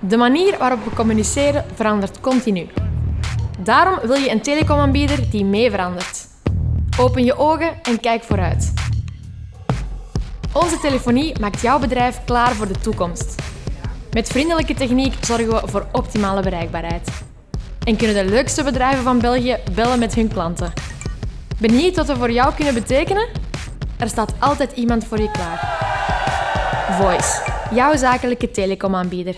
De manier waarop we communiceren verandert continu. Daarom wil je een telecomaanbieder die mee verandert. Open je ogen en kijk vooruit. Onze telefonie maakt jouw bedrijf klaar voor de toekomst. Met vriendelijke techniek zorgen we voor optimale bereikbaarheid. En kunnen de leukste bedrijven van België bellen met hun klanten. Benieuwd wat we voor jou kunnen betekenen? Er staat altijd iemand voor je klaar. Voice, jouw zakelijke telecomaanbieder.